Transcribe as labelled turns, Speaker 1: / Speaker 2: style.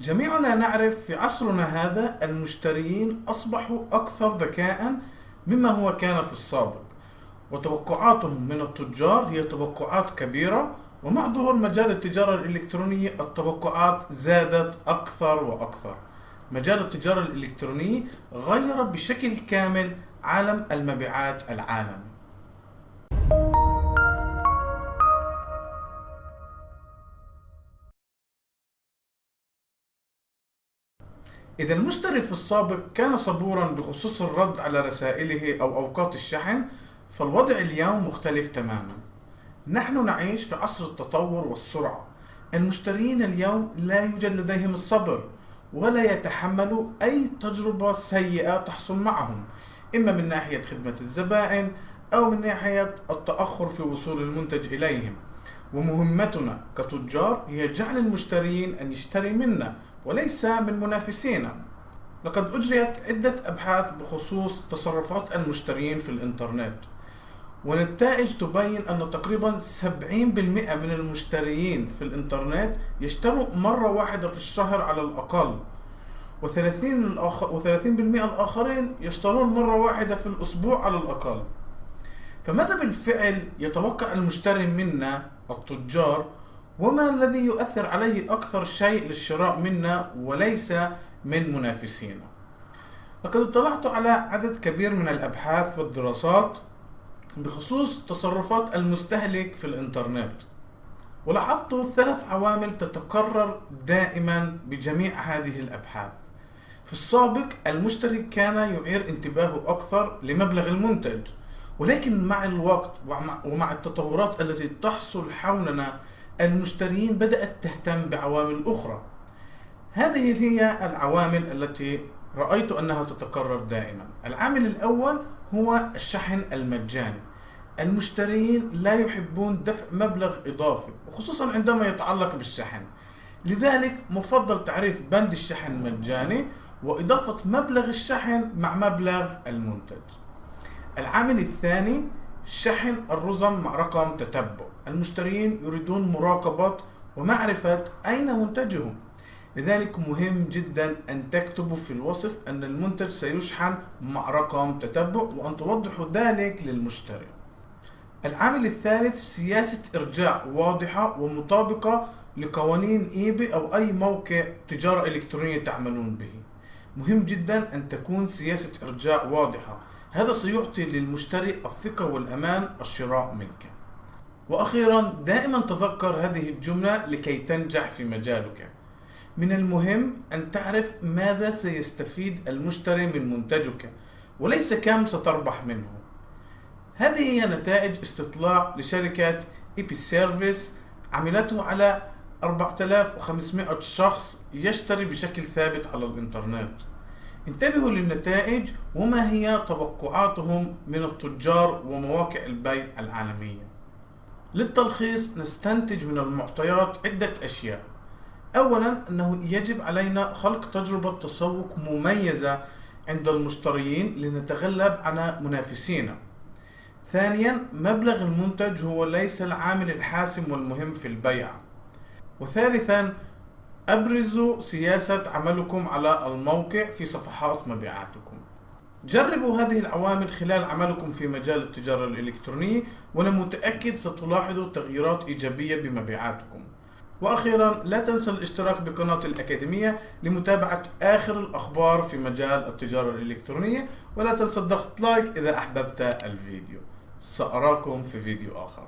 Speaker 1: جميعنا نعرف في عصرنا هذا المشترين أصبحوا أكثر ذكاء مما هو كان في السابق. وتوقعاتهم من التجار هي توقعات كبيرة ومع ظهور مجال التجارة الإلكترونية التوقعات زادت أكثر وأكثر. مجال التجارة الإلكترونية غير بشكل كامل عالم المبيعات العالمي. إذا المشتري في السابق كان صبورا بخصوص الرد على رسائله أو أوقات الشحن فالوضع اليوم مختلف تماما. نحن نعيش في عصر التطور والسرعة. المشترين اليوم لا يوجد لديهم الصبر ولا يتحملوا أي تجربة سيئة تحصل معهم إما من ناحية خدمة الزبائن أو من ناحية التأخر في وصول المنتج إليهم. ومهمتنا كتجار هي جعل المشترين أن يشتري منا وليس من منافسينا لقد أجريت عدة أبحاث بخصوص تصرفات المشترين في الإنترنت والنتائج تبين أن تقريبا 70% من المشترين في الإنترنت يشتروا مرة واحدة في الشهر على الأقل و30 الآخر و30% الآخرين يشترون مرة واحدة في الأسبوع على الأقل. فماذا بالفعل يتوقع المشتري منا التجار وما الذي يؤثر عليه أكثر شيء للشراء منا وليس من منافسينا؟ لقد اطلعت على عدد كبير من الأبحاث والدراسات بخصوص تصرفات المستهلك في الإنترنت ولاحظت ثلاث عوامل تتكرر دائما بجميع هذه الأبحاث. في السابق المشتري كان يعير انتباهه أكثر لمبلغ المنتج ولكن مع الوقت ومع التطورات التي تحصل حولنا المشترين بدأت تهتم بعوامل أخرى. هذه هي العوامل التي رأيت أنها تتكرر دائما. العامل الأول هو الشحن المجاني. المشترين لا يحبون دفع مبلغ إضافي وخصوصا عندما يتعلق بالشحن. لذلك مفضل تعريف بند الشحن المجاني وإضافة مبلغ الشحن مع مبلغ المنتج. العامل الثاني شحن الرزم مع رقم تتبع المشترين يريدون مراقبة ومعرفة أين منتجهم لذلك مهم جدا أن تكتبوا في الوصف أن المنتج سيشحن مع رقم تتبع وأن توضحوا ذلك للمشتري. العامل الثالث سياسة إرجاع واضحة ومطابقة لقوانين إيبي أو أي موقع تجارة إلكترونية تعملون به. مهم جدا أن تكون سياسة إرجاع واضحة. هذا سيعطي للمشتري الثقة والأمان الشراء منك. وأخيرا دائما تذكر هذه الجملة لكي تنجح في مجالك. من المهم أن تعرف ماذا سيستفيد المشتري من منتجك وليس كم ستربح منه. هذه هي نتائج استطلاع لشركة إيبي سيرفيس عملته على 4500 شخص يشتري بشكل ثابت على الإنترنت. انتبهوا للنتائج وما هي توقعاتهم من التجار ومواقع البيع العالمية. للتلخيص نستنتج من المعطيات عدة أشياء. أولا أنه يجب علينا خلق تجربة تسوق مميزة عند المشترين لنتغلب على منافسينا. ثانيا مبلغ المنتج هو ليس العامل الحاسم والمهم في البيع. وثالثا أبرزوا سياسة عملكم على الموقع في صفحات مبيعاتكم. جربوا هذه العوامل خلال عملكم في مجال التجارة الإلكترونية وأنا متأكد ستلاحظوا تغييرات إيجابية بمبيعاتكم. وأخيرا لا تنسى الاشتراك بقناة الأكاديمية لمتابعة آخر الأخبار في مجال التجارة الإلكترونية ولا تنسى الضغط لايك إذا أحببت الفيديو. سأراكم في فيديو آخر.